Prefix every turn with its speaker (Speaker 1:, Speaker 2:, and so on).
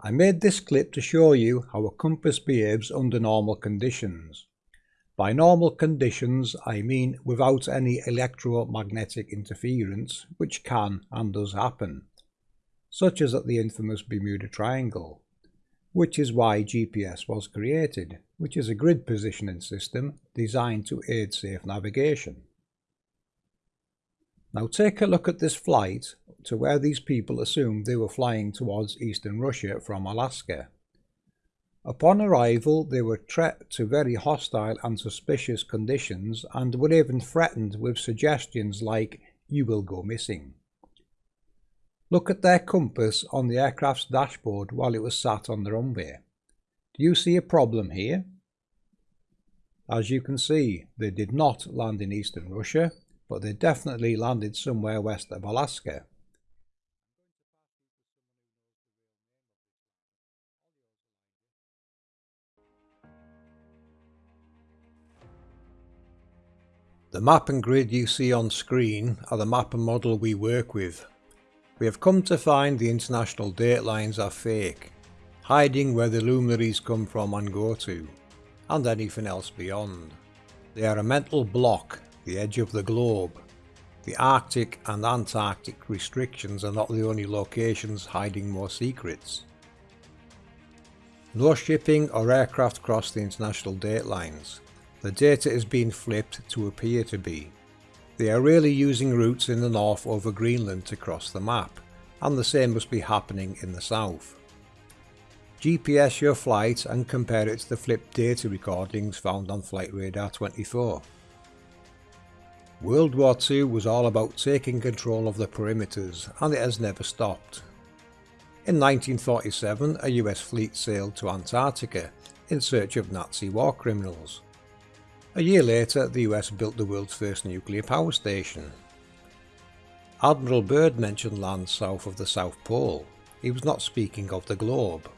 Speaker 1: I made this clip to show you how a compass behaves under normal conditions. By normal conditions I mean without any electromagnetic interference, which can and does happen, such as at the infamous Bermuda Triangle, which is why GPS was created, which is a grid positioning system designed to aid safe navigation. Now take a look at this flight to where these people assumed they were flying towards eastern Russia from Alaska. Upon arrival, they were treated to very hostile and suspicious conditions and were even threatened with suggestions like, you will go missing. Look at their compass on the aircraft's dashboard while it was sat on the runway. Do you see a problem here? As you can see, they did not land in eastern Russia, but they definitely landed somewhere west of Alaska. The map and grid you see on screen are the map and model we work with. We have come to find the international date lines are fake, hiding where the luminaries come from and go to, and anything else beyond. They are a mental block, the edge of the globe. The Arctic and Antarctic restrictions are not the only locations hiding more secrets. No shipping or aircraft cross the international date lines. The data is being flipped to appear to be. They are really using routes in the north over Greenland to cross the map, and the same must be happening in the south. GPS your flight and compare it to the flipped data recordings found on Flight Radar 24. World War II was all about taking control of the perimeters and it has never stopped. In 1947 a US fleet sailed to Antarctica in search of Nazi war criminals. A year later, the US built the world's first nuclear power station. Admiral Byrd mentioned land south of the South Pole. He was not speaking of the globe.